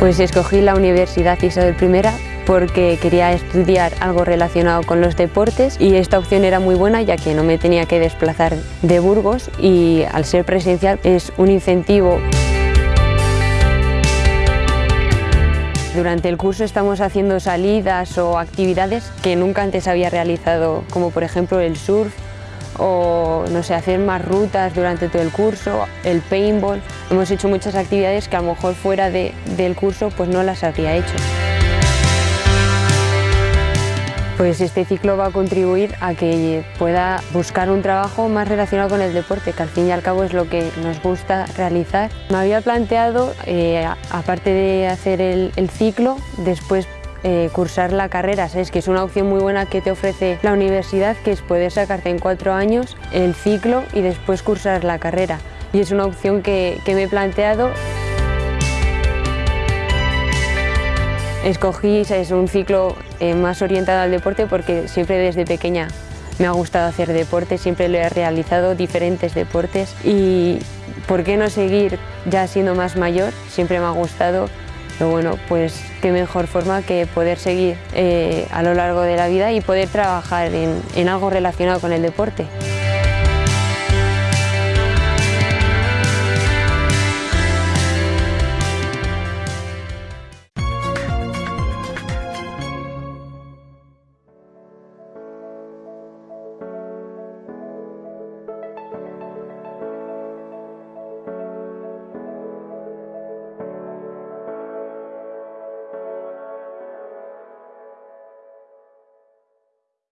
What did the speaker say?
Pues escogí la Universidad Isabel I porque quería estudiar algo relacionado con los deportes y esta opción era muy buena ya que no me tenía que desplazar de Burgos y al ser presencial es un incentivo. Durante el curso estamos haciendo salidas o actividades que nunca antes había realizado, como por ejemplo el surf o no sé, hacer más rutas durante todo el curso, el paintball. Hemos hecho muchas actividades que a lo mejor fuera del curso pues no las habría hecho. Pues este ciclo va a contribuir a que pueda buscar un trabajo más relacionado con el deporte, que al fin y al cabo es lo que nos gusta realizar. Me había planteado, eh, aparte de hacer el, ciclo, después eh, cursar la carrera, ¿sabes? que es una opción muy buena que te ofrece la universidad, que es poder sacarte en cuatro años el ciclo y después cursar la carrera. Y es una opción que, que me he planteado. Escogí es un ciclo eh, más orientado al deporte porque siempre desde pequeña me ha gustado hacer deporte, siempre lo he realizado, diferentes deportes y ¿por qué no seguir ya siendo más mayor? Siempre me ha gustado, pero bueno, pues qué mejor forma que poder seguir eh, a lo largo de la vida y poder trabajar en algo relacionado con el deporte.